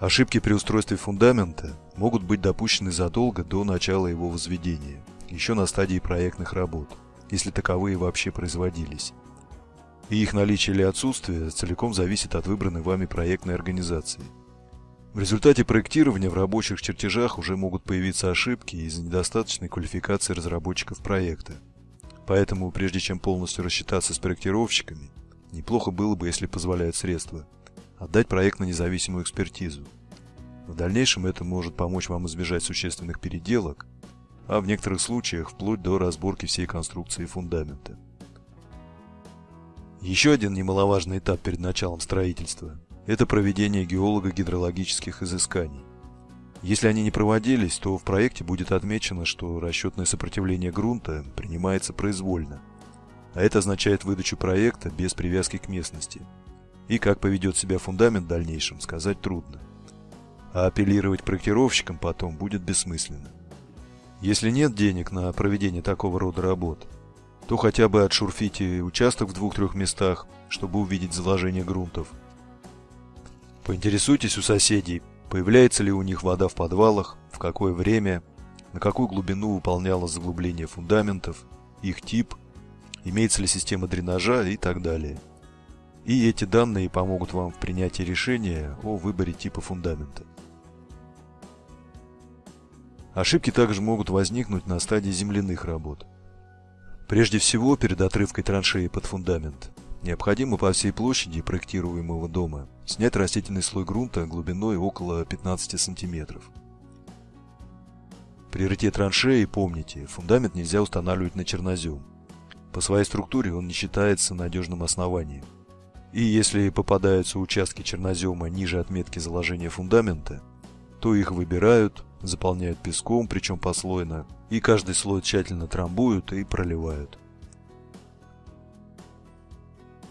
Ошибки при устройстве фундамента могут быть допущены задолго до начала его возведения, еще на стадии проектных работ, если таковые вообще производились. И их наличие или отсутствие целиком зависит от выбранной вами проектной организации. В результате проектирования в рабочих чертежах уже могут появиться ошибки из-за недостаточной квалификации разработчиков проекта. Поэтому, прежде чем полностью рассчитаться с проектировщиками, неплохо было бы, если позволяют средства – отдать проект на независимую экспертизу. В дальнейшем это может помочь вам избежать существенных переделок, а в некоторых случаях вплоть до разборки всей конструкции фундамента. Еще один немаловажный этап перед началом строительства – это проведение геолого-гидрологических изысканий. Если они не проводились, то в проекте будет отмечено, что расчетное сопротивление грунта принимается произвольно, а это означает выдачу проекта без привязки к местности – и как поведет себя фундамент в дальнейшем, сказать трудно. А апеллировать проектировщикам потом будет бессмысленно. Если нет денег на проведение такого рода работ, то хотя бы отшурфите участок в двух-трех местах, чтобы увидеть заложение грунтов. Поинтересуйтесь у соседей, появляется ли у них вода в подвалах, в какое время, на какую глубину выполнялось заглубление фундаментов, их тип, имеется ли система дренажа и так далее. И эти данные помогут вам в принятии решения о выборе типа фундамента. Ошибки также могут возникнуть на стадии земляных работ. Прежде всего, перед отрывкой траншеи под фундамент, необходимо по всей площади проектируемого дома снять растительный слой грунта глубиной около 15 см. При рыте траншеи помните, фундамент нельзя устанавливать на чернозем. По своей структуре он не считается надежным основанием. И если попадаются участки чернозема ниже отметки заложения фундамента, то их выбирают, заполняют песком, причем послойно, и каждый слой тщательно трамбуют и проливают.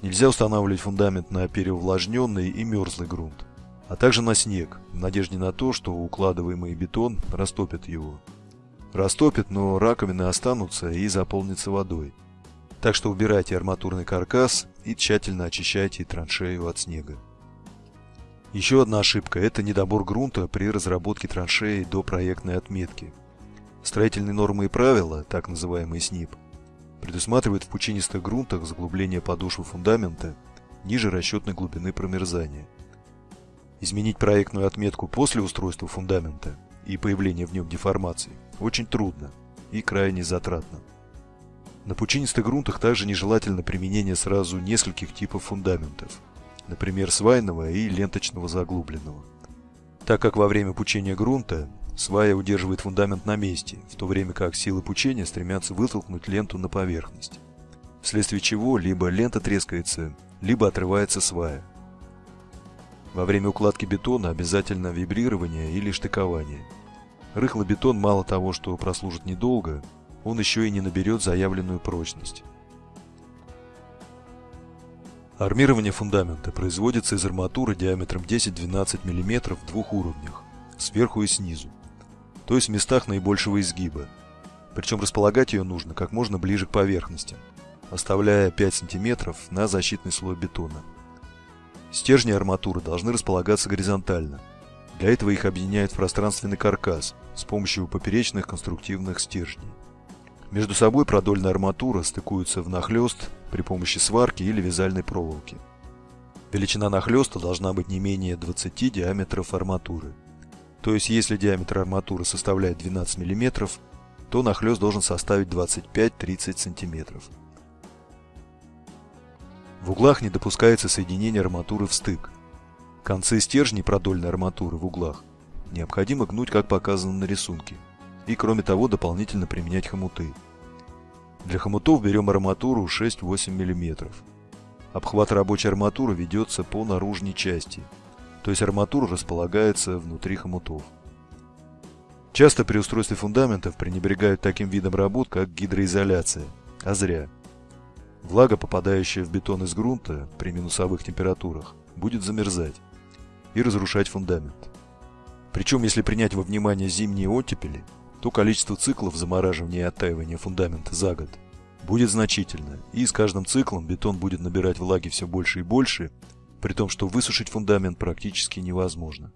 Нельзя устанавливать фундамент на переувлажненный и мерзлый грунт, а также на снег, в надежде на то, что укладываемый бетон растопит его. Растопит, но раковины останутся и заполнятся водой – так что убирайте арматурный каркас и тщательно очищайте траншею от снега. Еще одна ошибка – это недобор грунта при разработке траншеи до проектной отметки. Строительные нормы и правила, так называемый СНИП, предусматривают в пучинистых грунтах заглубление подошвы фундамента ниже расчетной глубины промерзания. Изменить проектную отметку после устройства фундамента и появления в нем деформаций очень трудно и крайне затратно. На пучинистых грунтах также нежелательно применение сразу нескольких типов фундаментов, например, свайного и ленточного заглубленного. Так как во время пучения грунта свая удерживает фундамент на месте, в то время как силы пучения стремятся вытолкнуть ленту на поверхность, вследствие чего либо лента трескается, либо отрывается свая. Во время укладки бетона обязательно вибрирование или штыкование. Рыхлый бетон мало того, что прослужит недолго, он еще и не наберет заявленную прочность. Армирование фундамента производится из арматуры диаметром 10-12 мм в двух уровнях, сверху и снизу, то есть в местах наибольшего изгиба. Причем располагать ее нужно как можно ближе к поверхности, оставляя 5 см на защитный слой бетона. Стержни арматуры должны располагаться горизонтально. Для этого их объединяют в пространственный каркас с помощью поперечных конструктивных стержней. Между собой продольная арматура стыкуется внахлёст при помощи сварки или вязальной проволоки. Величина нахлёста должна быть не менее 20 диаметров арматуры. То есть, если диаметр арматуры составляет 12 мм, то нахлёст должен составить 25-30 см. В углах не допускается соединение арматуры в стык. Концы стержней продольной арматуры в углах необходимо гнуть, как показано на рисунке – и кроме того дополнительно применять хомуты. Для хомутов берем арматуру 6-8 мм. Обхват рабочей арматуры ведется по наружной части, то есть арматура располагается внутри хомутов. Часто при устройстве фундаментов пренебрегают таким видом работ, как гидроизоляция, а зря. Влага, попадающая в бетон из грунта при минусовых температурах, будет замерзать и разрушать фундамент. Причем, если принять во внимание зимние оттепели, то количество циклов замораживания и оттаивания фундамента за год будет значительно, и с каждым циклом бетон будет набирать влаги все больше и больше, при том, что высушить фундамент практически невозможно.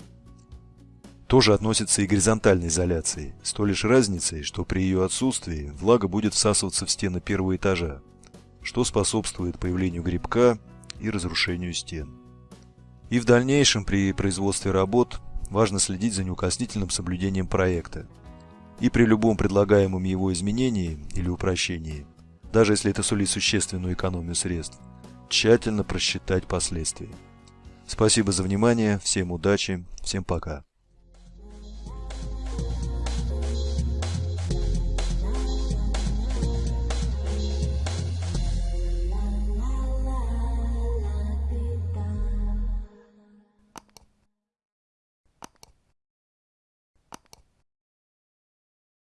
тоже относится и к горизонтальной изоляции, с той лишь разницей, что при ее отсутствии влага будет всасываться в стены первого этажа, что способствует появлению грибка и разрушению стен. И в дальнейшем при производстве работ важно следить за неукоснительным соблюдением проекта. И при любом предлагаемом его изменении или упрощении, даже если это сулит существенную экономию средств, тщательно просчитать последствия. Спасибо за внимание, всем удачи, всем пока.